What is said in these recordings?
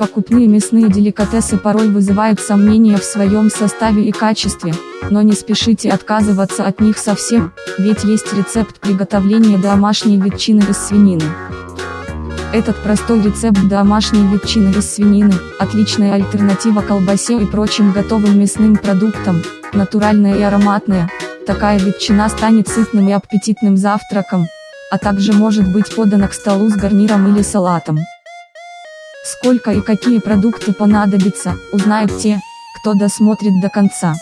Покупные мясные деликатесы порой вызывают сомнения в своем составе и качестве, но не спешите отказываться от них совсем, ведь есть рецепт приготовления домашней ветчины из свинины. Этот простой рецепт домашней ветчины из свинины – отличная альтернатива колбасе и прочим готовым мясным продуктам, натуральная и ароматная. Такая ветчина станет сытным и аппетитным завтраком, а также может быть подана к столу с гарниром или салатом. Сколько и какие продукты понадобятся, узнают те, кто досмотрит до конца.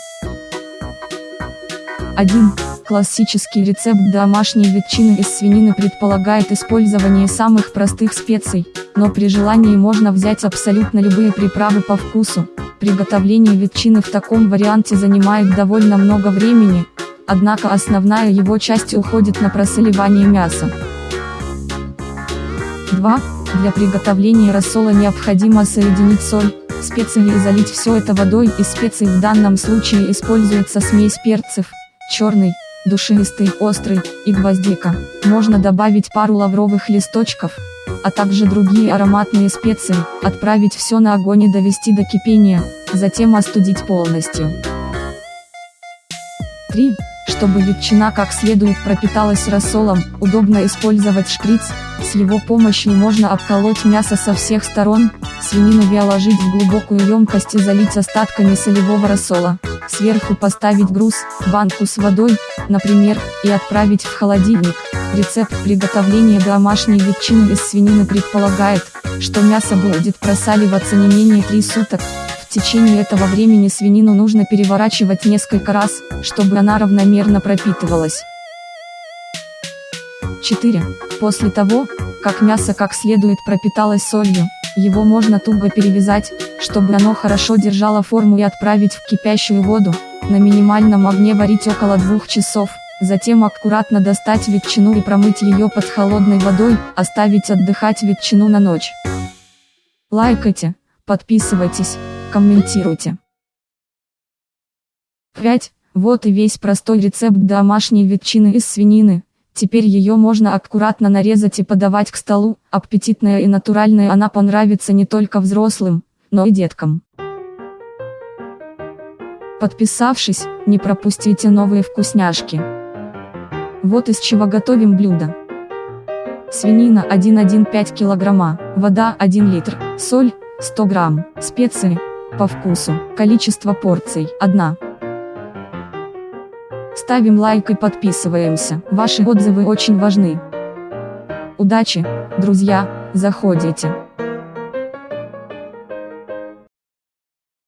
1. Классический рецепт домашней ветчины из свинины предполагает использование самых простых специй, но при желании можно взять абсолютно любые приправы по вкусу. Приготовление ветчины в таком варианте занимает довольно много времени, однако основная его часть уходит на просоливание мяса. 2. Для приготовления рассола необходимо соединить соль, специи и залить все это водой из специй в данном случае используется смесь перцев, черный, душистый, острый, и гвоздика. Можно добавить пару лавровых листочков, а также другие ароматные специи, отправить все на огонь и довести до кипения, затем остудить полностью. 3. Чтобы ветчина как следует пропиталась рассолом, удобно использовать шприц, с его помощью можно обколоть мясо со всех сторон, свинину вяложить в глубокую емкость и залить остатками солевого рассола, сверху поставить груз, банку с водой, например, и отправить в холодильник. Рецепт приготовления домашней ветчины из свинины предполагает, что мясо будет просаливаться не менее 3 суток, в течение этого времени свинину нужно переворачивать несколько раз, чтобы она равномерно пропитывалась. 4. После того, как мясо как следует пропиталось солью, его можно туго перевязать, чтобы оно хорошо держало форму и отправить в кипящую воду, на минимальном огне варить около двух часов, затем аккуратно достать ветчину и промыть ее под холодной водой, оставить отдыхать ветчину на ночь. Лайкайте, подписывайтесь, комментируйте. 5. Вот и весь простой рецепт домашней ветчины из свинины. Теперь ее можно аккуратно нарезать и подавать к столу, аппетитная и натуральная она понравится не только взрослым, но и деткам. Подписавшись, не пропустите новые вкусняшки. Вот из чего готовим блюдо. Свинина 1,15 кг, вода 1 литр, соль 100 грамм, специи по вкусу. Количество порций – 1. Ставим лайк и подписываемся. Ваши отзывы очень важны. Удачи, друзья, заходите.